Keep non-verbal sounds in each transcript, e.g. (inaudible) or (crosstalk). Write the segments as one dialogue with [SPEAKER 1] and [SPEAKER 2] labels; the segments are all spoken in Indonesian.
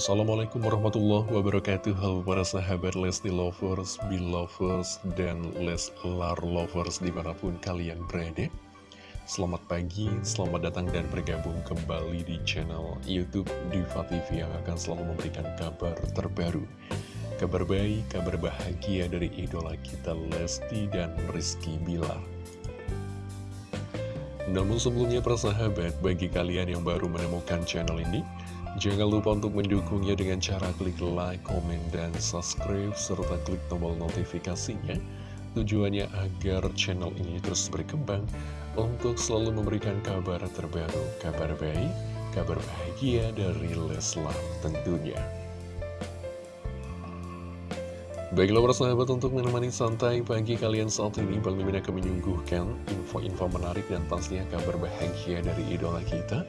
[SPEAKER 1] Assalamualaikum warahmatullahi wabarakatuh. Halo para sahabat Lesti Lovers, Belovers, dan Leslar Lovers di mana pun kalian berada. Selamat pagi, selamat datang dan bergabung kembali di channel Youtube Diva TV yang akan selalu memberikan kabar terbaru. Kabar baik, kabar bahagia dari idola kita Lesti dan Rizky Bilar. Namun sebelumnya persahabat, bagi kalian yang baru menemukan channel ini, jangan lupa untuk mendukungnya dengan cara klik like, komen, dan subscribe, serta klik tombol notifikasinya. Tujuannya agar channel ini terus berkembang untuk selalu memberikan kabar terbaru, kabar baik, kabar bahagia dari Leslar tentunya. Baiklah persahabat untuk menemani santai pagi kalian saat ini Bang Mimin akan menyuguhkan info-info menarik dan pastinya kabar bahagia dari idola kita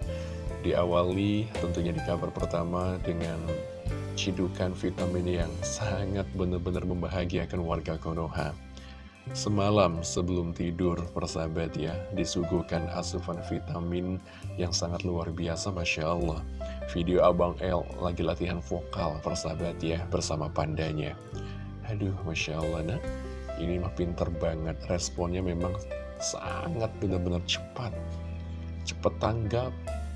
[SPEAKER 1] Diawali tentunya di kabar pertama dengan cidukan vitamin yang sangat benar-benar membahagiakan warga Konoha Semalam sebelum tidur persahabat ya disuguhkan asupan vitamin yang sangat luar biasa Masya Allah Video Abang L lagi latihan vokal persahabat ya bersama pandanya Aduh, Masya Allah, nah ini mah pinter banget. Responnya memang sangat benar-benar cepat. Cepat tanggap.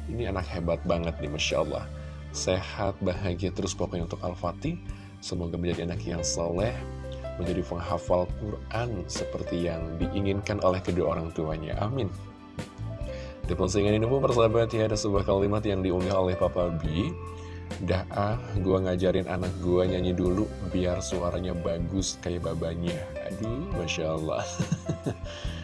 [SPEAKER 1] Ini anak hebat banget nih, Masya Allah. Sehat, bahagia terus pokoknya untuk Al-Fatih. Semoga menjadi anak yang soleh, menjadi penghafal Quran seperti yang diinginkan oleh kedua orang tuanya. Amin. Di postingan ini pun persahabat ya ada sebuah kalimat yang diunggah oleh Papa B Dah ah, gue ngajarin anak gue nyanyi dulu biar suaranya bagus kayak babanya. Aduh, Masya Allah. (laughs)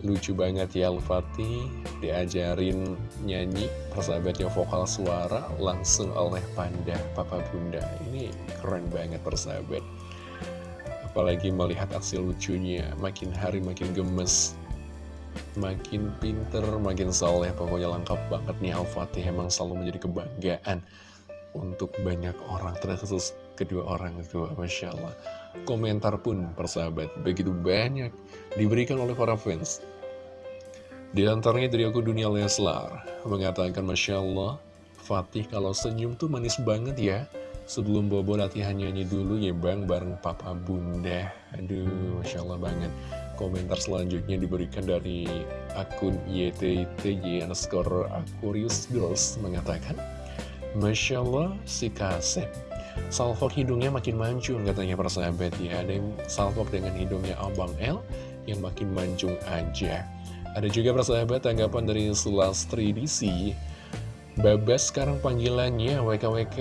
[SPEAKER 1] Lucu banget ya Al-Fatih diajarin nyanyi persahabatnya vokal suara langsung oleh Panda Papa Bunda. Ini keren banget persahabat. Apalagi melihat aksi lucunya, makin hari makin gemes makin pinter, makin soleh, pokoknya lengkap banget nih Al-Fatih, emang selalu menjadi kebanggaan untuk banyak orang terkhusus kedua orang itu Masya Allah. Komentar pun persahabat begitu banyak diberikan oleh para fans. Di antaranya dari aku Dunia Leslar mengatakan Masya Allah Fatih kalau senyum tuh manis banget ya. Sebelum Bobo latihan nyanyi dulu ya bang bareng papa bunda. Aduh Masya Allah banget. Komentar selanjutnya diberikan dari akun YTTY underscore Aquarius Girls mengatakan Masya Allah si Kasep Salfok hidungnya makin mancung katanya persahabat ya. Ada yang salfok dengan hidungnya Abang L yang makin mancung aja. Ada juga persahabat tanggapan dari Sulastri DC Babas sekarang panggilannya WKWK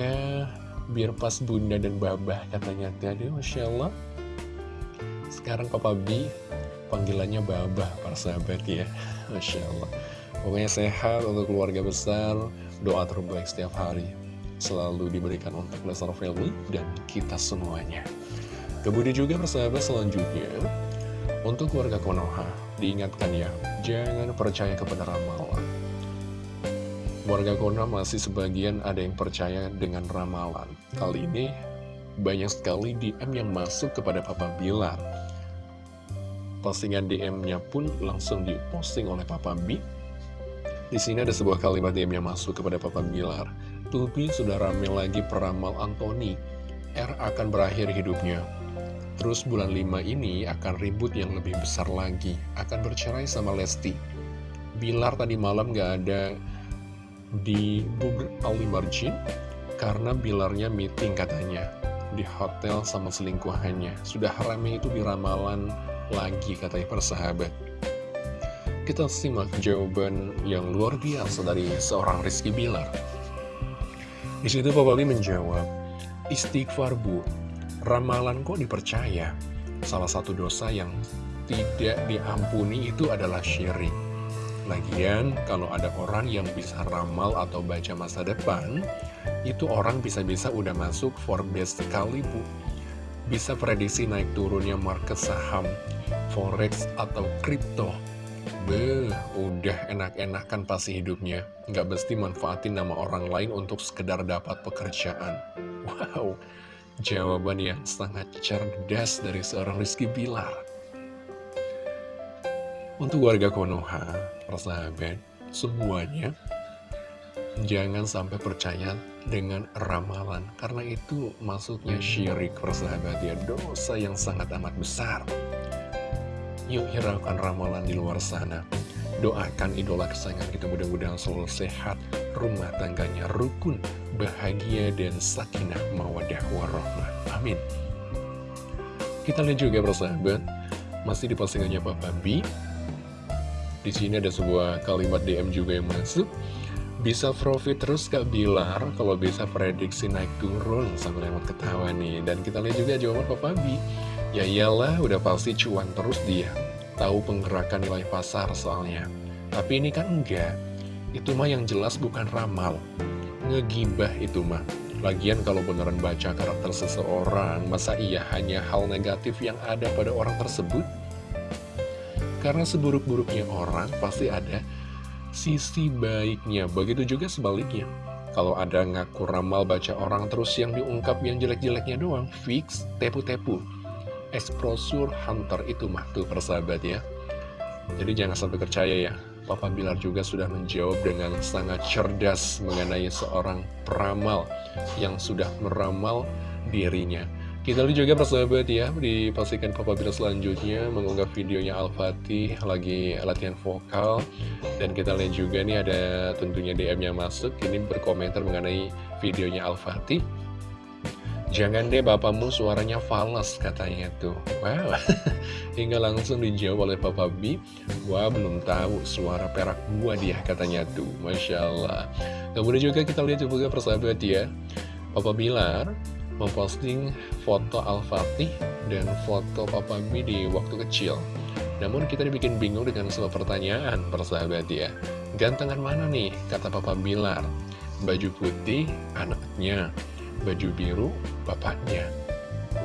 [SPEAKER 1] biar pas bunda dan babah katanya. Tadi Masya Allah. Sekarang Papa B panggilannya babah persahabat ya. Masya Allah. Pokoknya sehat untuk keluarga besar, doa terbaik setiap hari selalu diberikan untuk Lesnar Family dan kita semuanya. Kemudian juga persahabat selanjutnya, untuk keluarga Konoha, diingatkan ya, jangan percaya kepada ramalan. Warga Konoha masih sebagian ada yang percaya dengan ramalan. Kali ini, banyak sekali DM yang masuk kepada Papa Bilar. Postingan DM-nya pun langsung diposting oleh Papa B di sini ada sebuah kalimat DM yang masuk kepada Papa Bilar. Tubi sudah rame lagi peramal Anthony. R akan berakhir hidupnya. Terus bulan 5 ini akan ribut yang lebih besar lagi. Akan bercerai sama Lesti. Bilar tadi malam gak ada di Bubur Ali Marjin karena Bilarnya meeting katanya di hotel sama selingkuhannya. Sudah rame itu di ramalan lagi katanya persahabat. Kita simak jawaban yang luar biasa dari seorang Rizky Bilar. Di situ Papa Lee menjawab, Istighfar bu, ramalan kok dipercaya? Salah satu dosa yang tidak diampuni itu adalah syirik. Lagian, kalau ada orang yang bisa ramal atau baca masa depan, itu orang bisa-bisa udah masuk Forbes sekali, Bu. Bisa prediksi naik turunnya market saham, forex, atau kripto. Beh, udah enak-enakan pasti hidupnya. Nggak mesti manfaatin nama orang lain untuk sekedar dapat pekerjaan. Wow, jawaban yang sangat cerdas dari seorang Rizky Bilar. Untuk warga Konoha, persahabat, semuanya Jangan sampai percaya dengan ramalan Karena itu maksudnya syirik persahabat ya Dosa yang sangat amat besar Yuk hiraukan ramalan di luar sana. Doakan idola kesayangan kita mudah-mudahan selalu sehat. Rumah tangganya rukun, bahagia, dan sakinah mawadah warahmah. Amin. Kita lihat juga persahabat. Masih di postingannya Papa B. Di sini ada sebuah kalimat DM juga yang masuk bisa profit terus Kak Bilar Kalau bisa prediksi naik turun? Sambil lewat ketawa nih. Dan kita lihat juga jawaban Papa Bi Ya iyalah udah pasti cuan terus dia. Tahu penggerakan nilai pasar soalnya. Tapi ini kan enggak. Itu mah yang jelas bukan ramal. Ngegibah itu mah. Lagian kalau beneran baca karakter seseorang Masa iya hanya hal negatif yang ada pada orang tersebut? Karena seburuk-buruknya orang pasti ada sisi baiknya. Begitu juga sebaliknya. Kalau ada ngaku ramal baca orang terus yang diungkap yang jelek-jeleknya doang, fix, tepu-tepu. Exposure hunter itu mah tuh persahabat ya. Jadi jangan sampai percaya ya. Papa Bilar juga sudah menjawab dengan sangat cerdas mengenai seorang peramal yang sudah meramal dirinya. Kita lihat juga persahabat ya, di postingan Papa Bila selanjutnya mengunggah videonya Al-Fatih lagi latihan vokal. Dan kita lihat juga nih ada tentunya DM-nya masuk, ini berkomentar mengenai videonya Al-Fatih. Jangan deh bapakmu suaranya fals katanya tuh. Wow. (laughs) Hingga langsung dijawab oleh Papa B. Wah belum tahu suara perak gua dia katanya tuh. Masya Allah. Kemudian juga kita lihat juga persahabat ya. Papa Bilar memposting foto Al-Fatih dan foto Papa B di waktu kecil. Namun kita dibikin bingung dengan sebuah pertanyaan, persahabat ya. Gantengan mana nih, kata Papa Bilar. Baju putih, anaknya. Baju biru, bapaknya.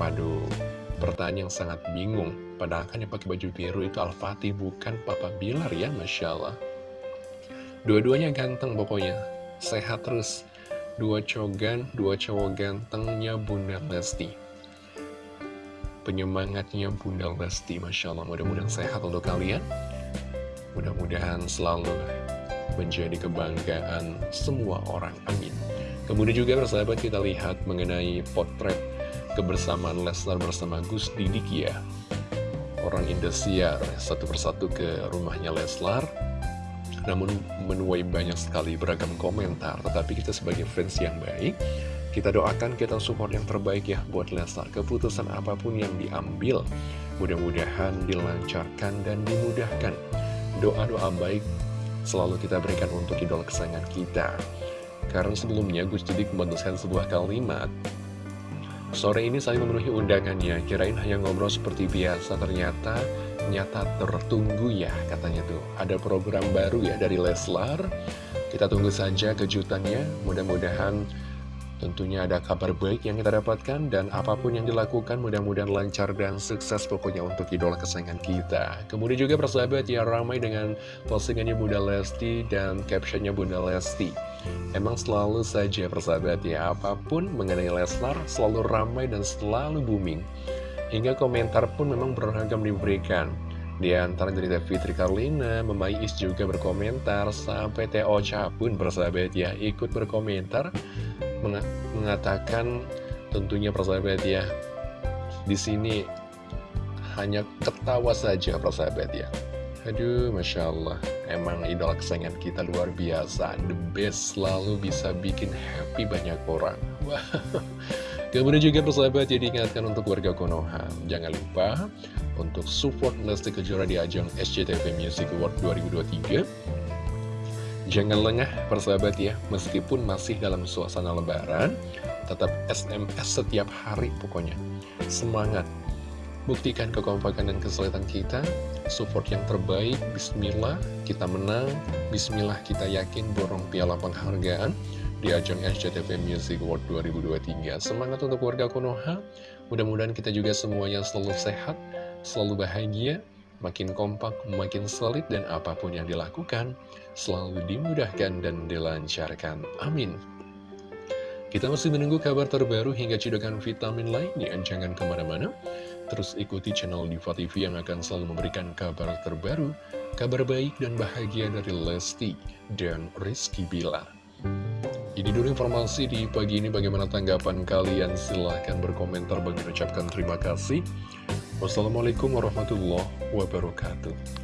[SPEAKER 1] Waduh, pertanyaan yang sangat bingung. Padahal kan yang pakai baju biru itu Al-Fatih, bukan Papa Bilar ya, Masya Allah. Dua-duanya ganteng pokoknya, sehat terus dua cogan, dua cowok gantengnya Bunda Lesti. Penyemangatnya Bunda Lesti, Masya Allah, mudah-mudahan sehat untuk kalian. Mudah-mudahan selalu menjadi kebanggaan semua orang, amin. Kemudian juga bersahabat kita lihat mengenai potret kebersamaan Leslar bersama Gus Didik ya. Orang Indosiar satu persatu ke rumahnya Leslar namun menuai banyak sekali beragam komentar Tetapi kita sebagai fans yang baik Kita doakan kita support yang terbaik ya buat Leslar. Keputusan apa pun yang diambil Mudah-mudahan dilancarkan dan dimudahkan. Doa-doa baik selalu kita berikan untuk idola kesayangan kita. Karena sebelumnya Gus Didik memutuskan sebuah kalimat. Sore ini saya memenuhi undangannya, kirain hanya ngobrol seperti biasa, ternyata nyata tertunggu ya katanya tuh. Ada program baru ya dari Leslar. Kita tunggu saja kejutannya. Mudah-mudahan tentunya ada kabar baik yang kita dapatkan dan apa pun yang dilakukan mudah-mudahan lancar dan sukses pokoknya untuk idola kesayangan kita. Kemudian juga persahabat ya ramai dengan postingannya Bunda Lesti dan captionnya Bunda Lesti. Emang selalu saja persahabat ya apa pun mengenai Leslar selalu ramai dan selalu booming. Hingga komentar pun memang beragam diberikan. Di antara dari Fitri Karlina, Memai Is juga berkomentar, sampai Teo Cha pun bersahabat ya, ikut berkomentar, mengatakan tentunya persahabat ya, di sini hanya ketawa saja persahabat ya. Aduh, Masya Allah, emang idola kesayangan kita luar biasa, the best, selalu bisa bikin happy banyak orang. Wah, Kemudian juga persahabat ya diingatkan untuk warga Konoha. Jangan lupa untuk support Lesti Kejora di ajang SCTV Music Award 2023 Jangan lengah persahabat ya. Meskipun masih dalam suasana lebaran Tetap SMS setiap hari pokoknya. Semangat. Buktikan kekompakan dan kesulitan kita. Support yang terbaik. Bismillah kita menang. Bismillah kita yakin borong piala penghargaan di ajang SCTV Music Award 2023. Semangat untuk warga Konoha, mudah-mudahan kita juga semuanya selalu sehat, selalu bahagia, makin kompak, makin solid, dan apa pun yang dilakukan, selalu dimudahkan dan dilancarkan. Amin. Kita masih menunggu kabar terbaru hingga cidukan vitamin lainnya. Jangan ke mana-mana. Terus ikuti channel Diva TV yang akan selalu memberikan kabar terbaru, kabar baik dan bahagia dari Lesti dan Rizky Bilar. Ini dulu informasi di pagi ini bagaimana tanggapan kalian silahkan berkomentar bagi ucapkan terima kasih. Wassalamualaikum warahmatullahi wabarakatuh.